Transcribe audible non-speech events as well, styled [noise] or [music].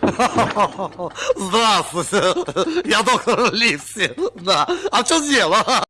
[laughs] Здравствуйте, я доктор Ливси. Да. А в чем дело?